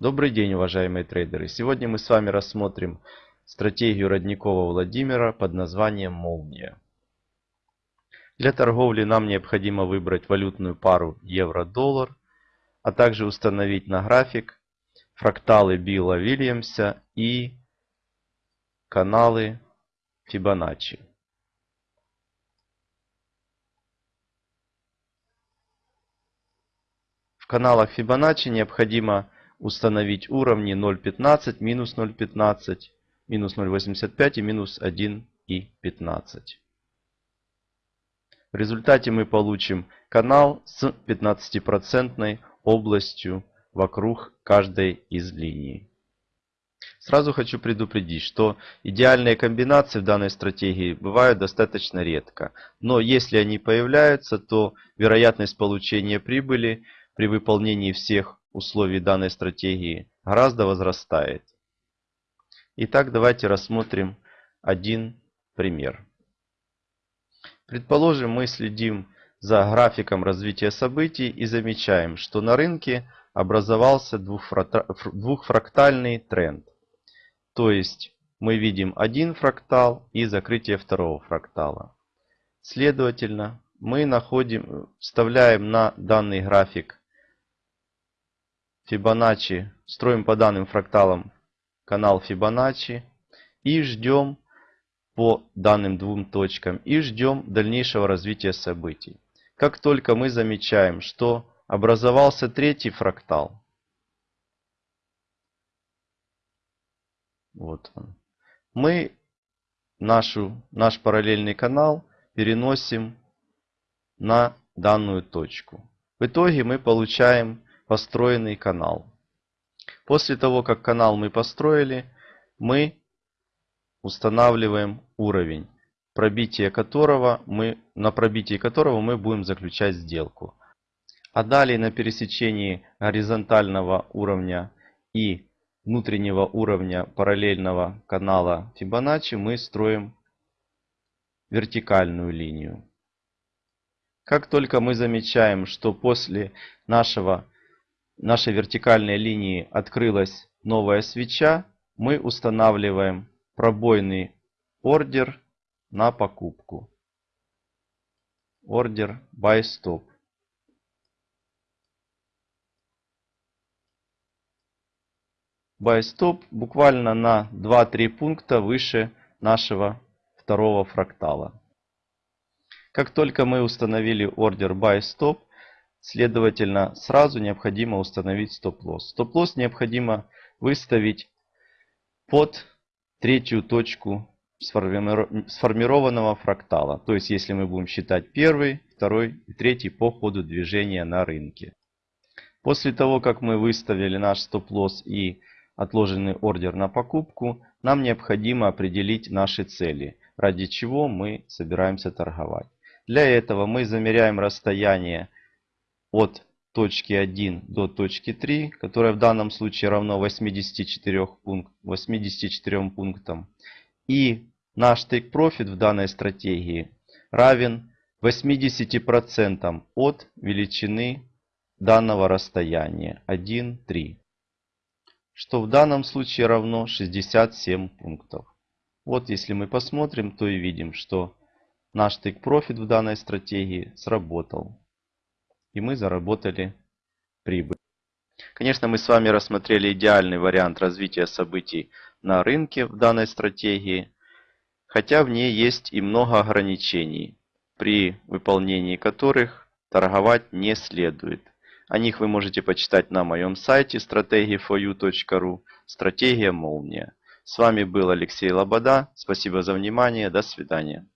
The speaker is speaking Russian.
Добрый день, уважаемые трейдеры! Сегодня мы с вами рассмотрим стратегию Родникова Владимира под названием «Молния». Для торговли нам необходимо выбрать валютную пару евро-доллар, а также установить на график фракталы Билла Вильямса и каналы Фибоначчи. В каналах Фибоначчи необходимо установить уровни 0.15, минус 0.15, минус 0.85 и минус 1.15. В результате мы получим канал с 15% областью вокруг каждой из линий. Сразу хочу предупредить, что идеальные комбинации в данной стратегии бывают достаточно редко. Но если они появляются, то вероятность получения прибыли при выполнении всех условий данной стратегии гораздо возрастает. Итак, давайте рассмотрим один пример. Предположим, мы следим за графиком развития событий и замечаем, что на рынке образовался двухфрактальный тренд. То есть мы видим один фрактал и закрытие второго фрактала. Следовательно, мы находим, вставляем на данный график Фибоначчи, строим по данным фракталам канал Фибоначчи и ждем по данным двум точкам и ждем дальнейшего развития событий. Как только мы замечаем, что образовался третий фрактал, вот он, мы нашу, наш параллельный канал переносим на данную точку. В итоге мы получаем построенный канал. После того, как канал мы построили, мы устанавливаем уровень, пробитие которого мы, на пробитии которого мы будем заключать сделку. А далее на пересечении горизонтального уровня и внутреннего уровня параллельного канала Фибоначчи мы строим вертикальную линию. Как только мы замечаем, что после нашего нашей вертикальной линии открылась новая свеча, мы устанавливаем пробойный ордер на покупку. Ордер buy stop. Buy stop буквально на 2-3 пункта выше нашего второго фрактала. Как только мы установили ордер buy stop, Следовательно, сразу необходимо установить стоп-лосс. Стоп-лосс необходимо выставить под третью точку сформированного фрактала. То есть, если мы будем считать первый, второй и третий по ходу движения на рынке. После того, как мы выставили наш стоп-лосс и отложенный ордер на покупку, нам необходимо определить наши цели, ради чего мы собираемся торговать. Для этого мы замеряем расстояние от точки 1 до точки 3, которая в данном случае равно 84, пункт, 84 пунктам. И наш take profit в данной стратегии равен 80% от величины данного расстояния 1, 3. Что в данном случае равно 67 пунктов. Вот если мы посмотрим, то и видим, что наш take profit в данной стратегии сработал и мы заработали прибыль. Конечно, мы с вами рассмотрели идеальный вариант развития событий на рынке в данной стратегии, хотя в ней есть и много ограничений, при выполнении которых торговать не следует. О них вы можете почитать на моем сайте strategy4u.ru «Стратегия молния». С вами был Алексей Лобода. Спасибо за внимание. До свидания.